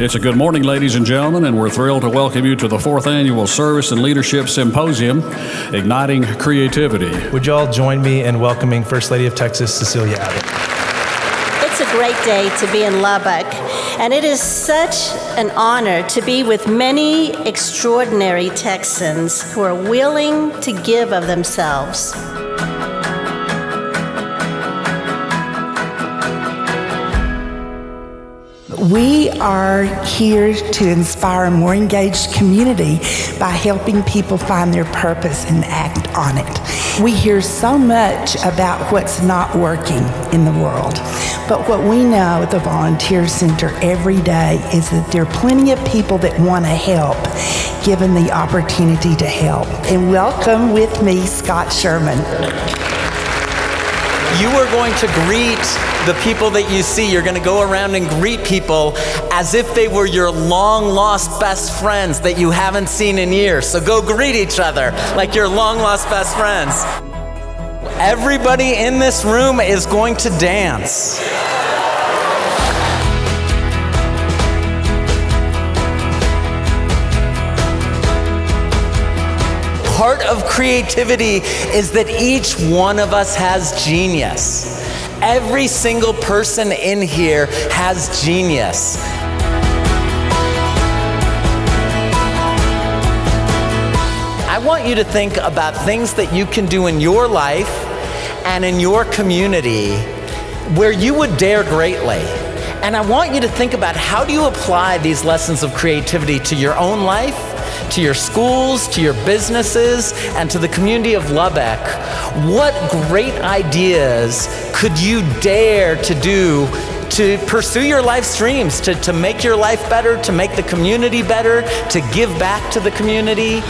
It's a good morning, ladies and gentlemen, and we're thrilled to welcome you to the fourth annual Service and Leadership Symposium, Igniting Creativity. Would you all join me in welcoming First Lady of Texas, Cecilia Abbott? It's a great day to be in Lubbock, and it is such an honor to be with many extraordinary Texans who are willing to give of themselves. We are here to inspire a more engaged community by helping people find their purpose and act on it. We hear so much about what's not working in the world, but what we know at the Volunteer Center every day is that there are plenty of people that want to help, given the opportunity to help. And welcome with me, Scott Sherman. You are going to greet the people that you see. You're going to go around and greet people as if they were your long lost best friends that you haven't seen in years. So go greet each other like your long lost best friends. Everybody in this room is going to dance. Part of creativity is that each one of us has genius. Every single person in here has genius. I want you to think about things that you can do in your life and in your community where you would dare greatly. And I want you to think about how do you apply these lessons of creativity to your own life to your schools, to your businesses, and to the community of Lubbock, what great ideas could you dare to do to pursue your life's dreams, to, to make your life better, to make the community better, to give back to the community?